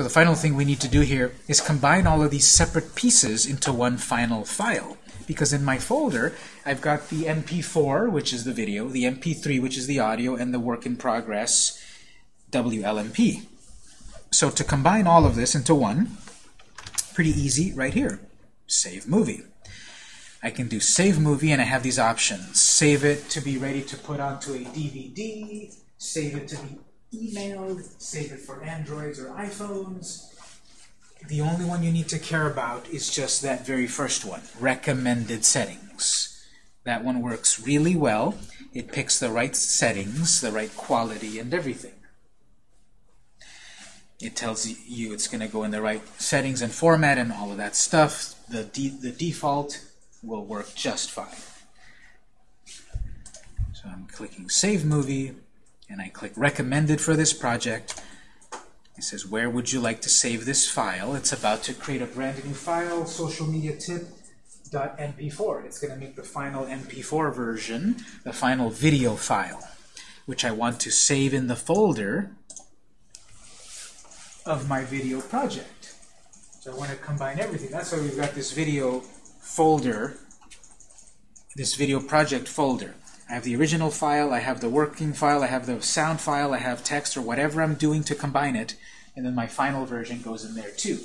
So the final thing we need to do here is combine all of these separate pieces into one final file. Because in my folder, I've got the MP4, which is the video, the MP3, which is the audio, and the work in progress WLMP. So to combine all of this into one, pretty easy right here. Save movie. I can do save movie and I have these options. Save it to be ready to put onto a DVD, save it to be emailed, save it for Androids or iPhones. The only one you need to care about is just that very first one, recommended settings. That one works really well. It picks the right settings, the right quality, and everything. It tells you it's going to go in the right settings and format and all of that stuff. The, de the default will work just fine. So I'm clicking Save Movie, and I click Recommended for this project. It says, where would you like to save this file? It's about to create a brand new file, social media tip .mp4. It's going to make the final mp4 version, the final video file, which I want to save in the folder of my video project. So I want to combine everything. That's why we've got this video folder, this video project folder. I have the original file, I have the working file, I have the sound file, I have text or whatever I'm doing to combine it, and then my final version goes in there too.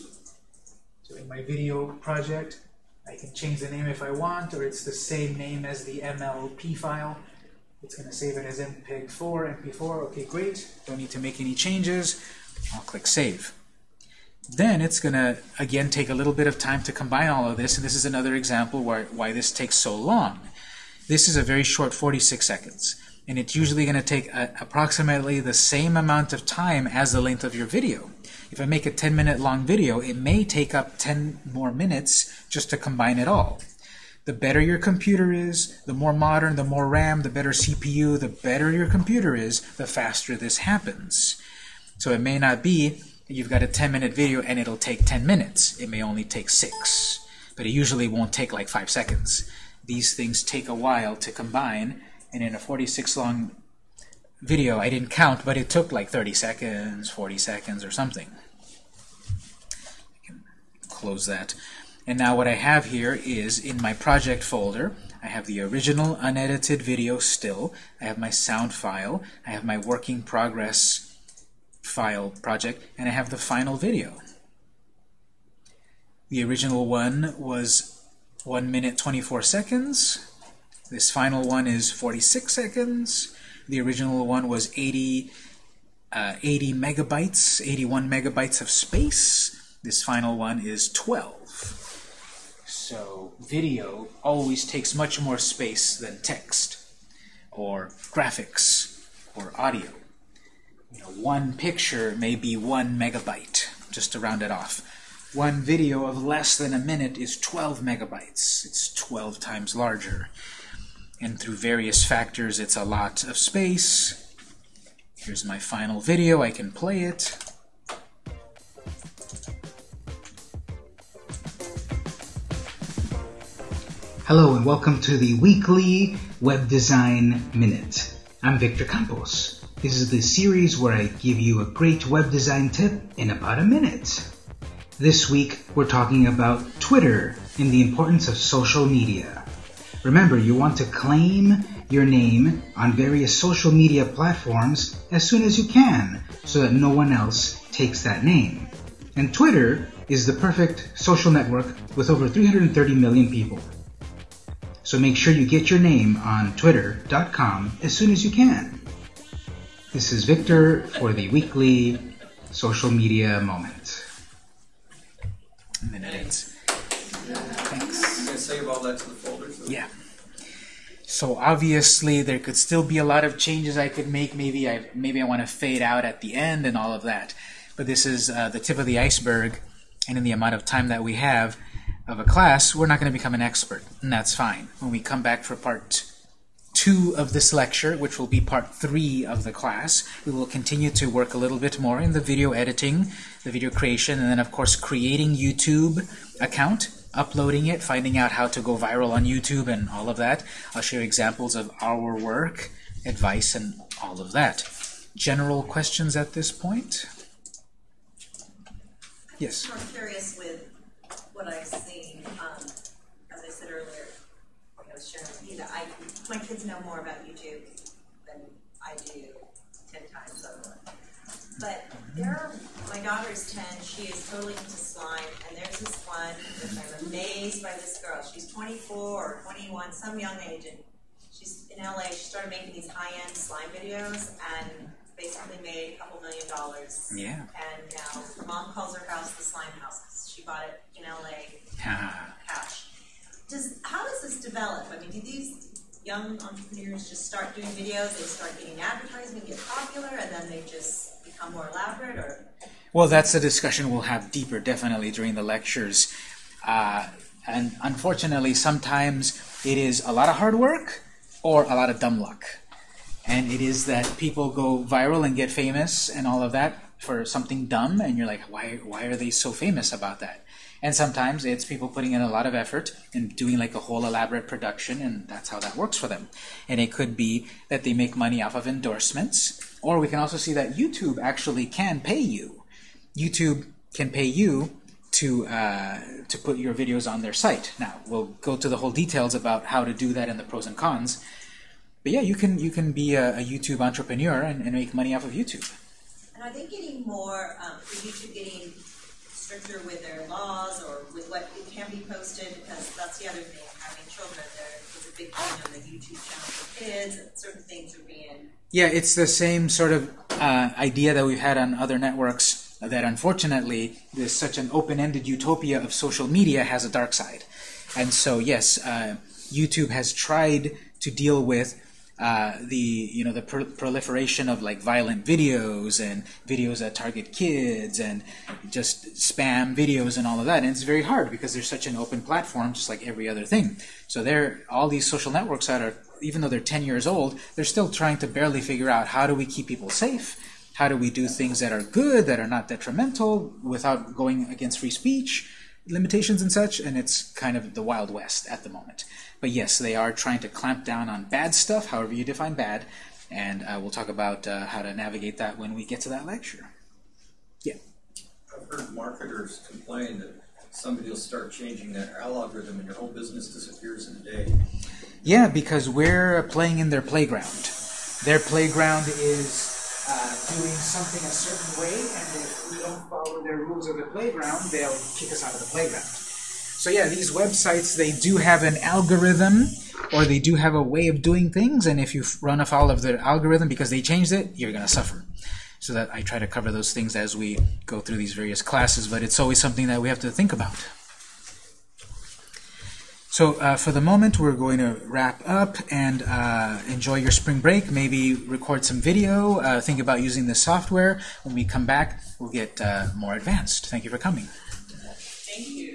So in my video project, I can change the name if I want, or it's the same name as the MLP file. It's going to save it as MPEG-4, MP4. Okay, great. Don't need to make any changes. I'll click Save. Then it's going to, again, take a little bit of time to combine all of this, and this is another example why, why this takes so long. This is a very short 46 seconds, and it's usually going to take a, approximately the same amount of time as the length of your video. If I make a 10-minute long video, it may take up 10 more minutes just to combine it all. The better your computer is, the more modern, the more RAM, the better CPU, the better your computer is, the faster this happens. So it may not be you've got a 10-minute video and it'll take 10 minutes. It may only take 6. But it usually won't take like 5 seconds. These things take a while to combine, and in a 46 long video, I didn't count, but it took like 30 seconds, 40 seconds, or something. Close that. And now what I have here is in my project folder, I have the original unedited video still, I have my sound file, I have my working progress file project, and I have the final video. The original one was 1 minute 24 seconds. This final one is 46 seconds. The original one was 80, uh, 80 megabytes, 81 megabytes of space. This final one is 12. So video always takes much more space than text or graphics or audio you know, one picture may be one megabyte, just to round it off. One video of less than a minute is 12 megabytes. It's 12 times larger. And through various factors, it's a lot of space. Here's my final video. I can play it. Hello and welcome to the weekly Web Design Minute. I'm Victor Campos. This is the series where I give you a great web design tip in about a minute. This week, we're talking about Twitter and the importance of social media. Remember, you want to claim your name on various social media platforms as soon as you can so that no one else takes that name. And Twitter is the perfect social network with over 330 million people. So make sure you get your name on twitter.com as soon as you can. This is Victor for the weekly social media moment. Minutes. Thanks. You gonna save all that to the folder? So yeah. So obviously there could still be a lot of changes I could make. Maybe I maybe I want to fade out at the end and all of that. But this is uh, the tip of the iceberg, and in the amount of time that we have of a class, we're not going to become an expert, and that's fine. When we come back for part two of this lecture, which will be part three of the class. We will continue to work a little bit more in the video editing, the video creation, and then of course creating YouTube account, uploading it, finding out how to go viral on YouTube and all of that. I'll share examples of our work, advice, and all of that. General questions at this point? Yes. I'm curious with what I've seen, um, as I said earlier, I was sharing with you that I, my kids know more about YouTube than I do ten times over. But there are, my daughter's ten, she is totally into slime, and there's this one, which I'm amazed by this girl, she's twenty-four or twenty-one, some young age, and she's in LA, she started making these high-end slime videos, and basically made a couple million dollars. Yeah. And now her mom calls her house the slime house 'cause she bought it in LA cash. Does how does this develop? I mean, do these young entrepreneurs just start doing videos? They start getting advertisement, get popular, and then they just become more elaborate, or Well, that's a discussion we'll have deeper, definitely, during the lectures. Uh, and unfortunately, sometimes it is a lot of hard work or a lot of dumb luck. And it is that people go viral and get famous and all of that for something dumb, and you're like, why, why are they so famous about that? And sometimes it's people putting in a lot of effort and doing like a whole elaborate production, and that's how that works for them. And it could be that they make money off of endorsements, or we can also see that YouTube actually can pay you. YouTube can pay you to uh, to put your videos on their site. Now we'll go to the whole details about how to do that and the pros and cons. But yeah, you can you can be a, a YouTube entrepreneur and, and make money off of YouTube. And are they getting more? Um, YouTube getting stricter with their laws or with what can be posted? Because that's the other thing. Having children, there is a big thing on the YouTube channel for kids. And certain things are being Yeah, it's the same sort of uh, idea that we've had on other networks. That unfortunately, there's such an open-ended utopia of social media has a dark side, and so yes, uh, YouTube has tried to deal with uh, the you know the pro- proliferation of like violent videos and videos that target kids and just spam videos and all of that. And it's very hard because there's such an open platform, just like every other thing. So there, all these social networks that are even though they're 10 years old, they're still trying to barely figure out how do we keep people safe? How do we do things that are good, that are not detrimental, without going against free speech limitations and such? And it's kind of the Wild West at the moment. But yes, they are trying to clamp down on bad stuff, however you define bad, and uh, we'll talk about uh, how to navigate that when we get to that lecture. Yeah. I've heard marketers complain that somebody will start changing their algorithm and your whole business disappears in a day. Yeah, because we're playing in their playground. Their playground is uh, doing something a certain way, and if we don't follow their rules of the playground, they'll kick us out of the playground. So yeah, these websites, they do have an algorithm, or they do have a way of doing things, and if you run afoul of their algorithm because they changed it, you're going to suffer. So that I try to cover those things as we go through these various classes, but it's always something that we have to think about. So uh, for the moment, we're going to wrap up and uh, enjoy your spring break. Maybe record some video. Uh, think about using the software. When we come back, we'll get uh, more advanced. Thank you for coming. Thank you.